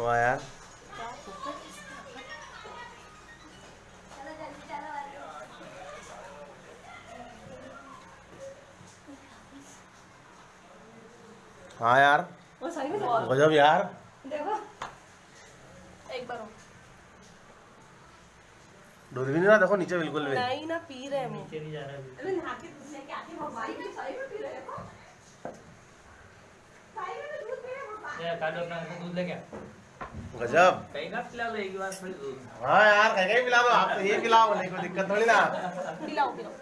वाह यार हाँ यार गजब यार देखो एक बार डूब भी नहीं ना देखो नीचे बिल्कुल भी नहीं ना पी रहे हैं नीचे नहीं जा रहा है अरे नहा के तुझे क्या आके मोबाइल के साइड में पी रहे हैं साइड में दूध पी रहे हैं मोबाइल ये काटो अपना दूध लेके गजब कहीं का पिला लो एक बार थोड़ी दूध हाँ यार कहीं कहीं पिला दो आप तो ये पिलाओ नहीं कोई दिक्कत थोड़ी ना पिलाओ पिलाओ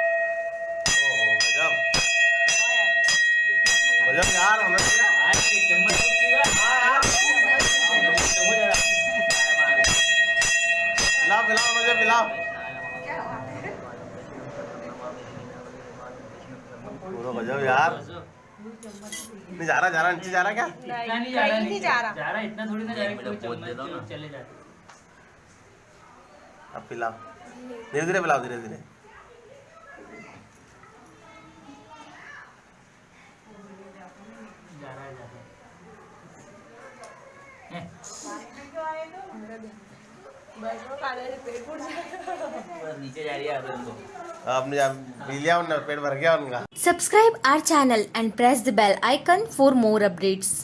ओहो, गजब गजब यार हमने तो यार- आज एक चम्मच दूध पीगा हाँ यार तो हो जाएगा आया मार पिलाओ पिलाओ मुझे पिलाओ पूरा गजब यार। नहीं जा रहा जा रहा नीचे जा रहा क्या? नहीं नहीं जा रहा नहीं जा रहा। जा रहा इतना थोड़ी ना जा मेरे रहा दे दो ना। चले जाते अब पिलाओ। धीरे धीरे पिलाओ धीरे धीरे। जा रहा है जा रहा है। आपने पेट भर गया उनका। Subscribe our channel and press the bell icon for more updates